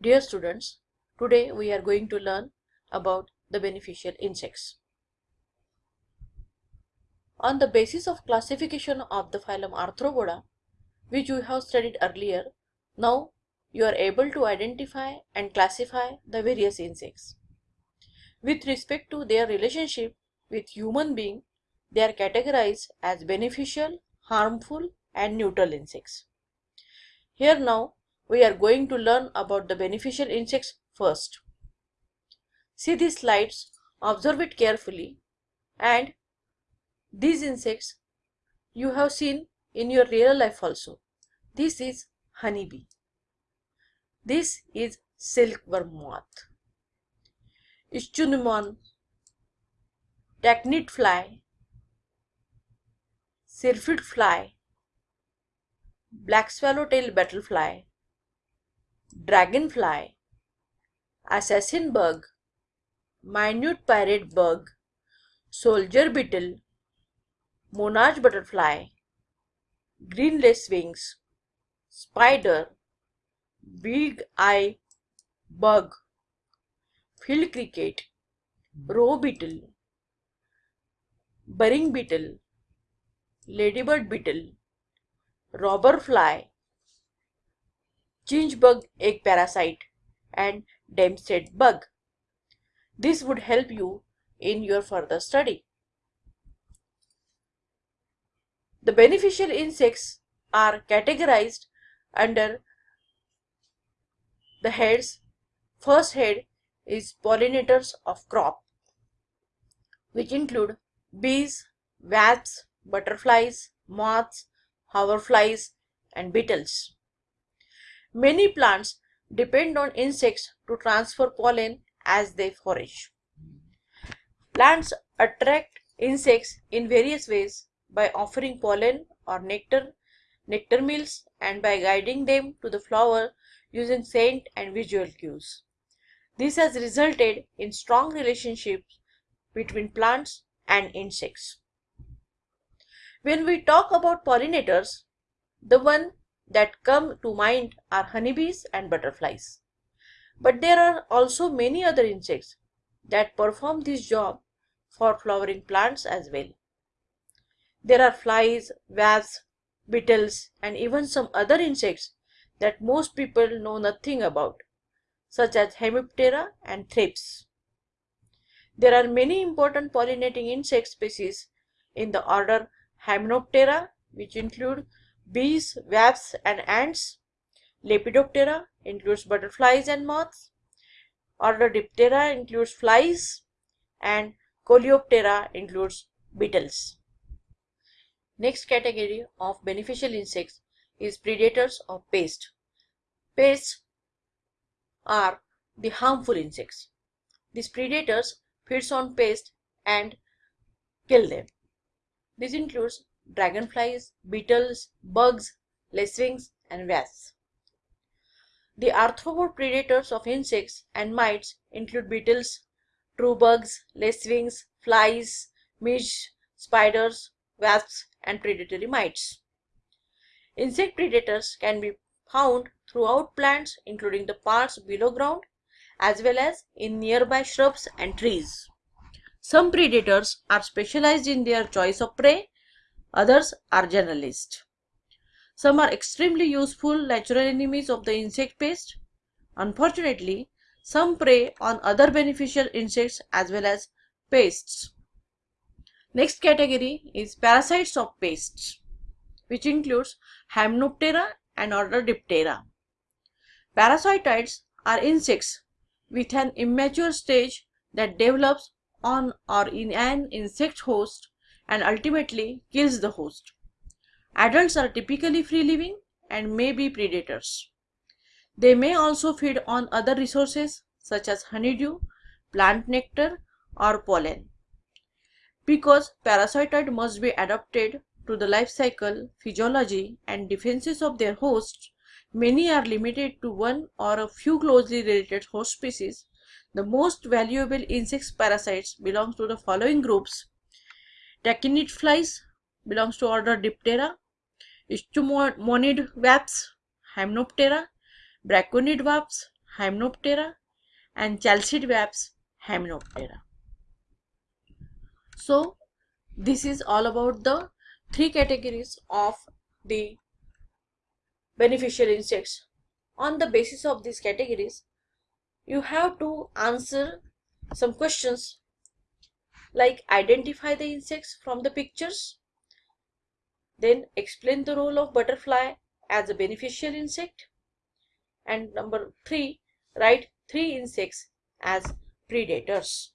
Dear students, today we are going to learn about the beneficial insects. On the basis of classification of the phylum Arthropoda, which we have studied earlier, now you are able to identify and classify the various insects. With respect to their relationship with human being, they are categorized as beneficial, harmful and neutral insects. Here now we are going to learn about the beneficial insects first. See these slides, observe it carefully and these insects you have seen in your real life also. This is honeybee. This is silkworm moth. Ichneumon, tachinid fly, syrphid fly, black swallowtail butterfly, dragonfly, assassin bug, minute pirate bug, soldier beetle, monarch butterfly, green lacewings, spider, big eye bug, field cricket, rove beetle, burying beetle, ladybird beetle, robber fly, chinch bug egg parasite and damsel bug. This would help you in your further study. The beneficial insects are categorized under the heads. First head is pollinators of crop which include bees, wasps, butterflies, moths, hoverflies and beetles. Many plants depend on insects to transfer pollen as they forage. Plants attract insects in various ways by offering pollen or nectar, nectar meals and by guiding them to the flower using scent and visual cues. This has resulted in strong relationships between plants and insects. When we talk about pollinators, the one that come to mind are honeybees and butterflies. But there are also many other insects that perform this job for flowering plants as well. There are flies, wasps, beetles and even some other insects that most people know nothing about such as Hemiptera and thrips. There are many important pollinating insect species in the order Hymenoptera which include bees, wasps and ants. Lepidoptera includes butterflies and moths. Order Diptera includes flies and Coleoptera includes beetles. Next category of beneficial insects is predators of pests. Pests are the harmful insects. These predators feeds on pests and kill them. This includes dragonflies, beetles, bugs, lacewings, and wasps. The arthropod predators of insects and mites include beetles, true bugs, lacewings, flies, midges, spiders, wasps, and predatory mites. Insect predators can be found throughout plants including the parts below ground as well as in nearby shrubs and trees. Some predators are specialized in their choice of prey Others are generalist. Some are extremely useful natural enemies of the insect pest. Unfortunately, some prey on other beneficial insects as well as pests. Next category is parasites of pests, which includes Hymenoptera and order Diptera. Parasitoids are insects with an immature stage that develops on or in an insect host and ultimately kills the host. Adults are typically free living and may be predators. They may also feed on other resources such as honeydew, plant nectar or pollen. Because parasitoid must be adapted to the life cycle, physiology and defenses of their hosts, many are limited to one or a few closely related host species. The most valuable insect parasites belong to the following groups Tachinid flies belongs to order Diptera. Ichneumonid wasps, Hymenoptera. Braconid wasps, Hymenoptera and chalcid wasps Hymenoptera. So this is all about the three categories of the beneficial insects. On the basis of these categories, you have to answer some questions like identify the insects from the pictures, then explain the role of butterfly as a beneficial insect, and number three, write three insects as predators.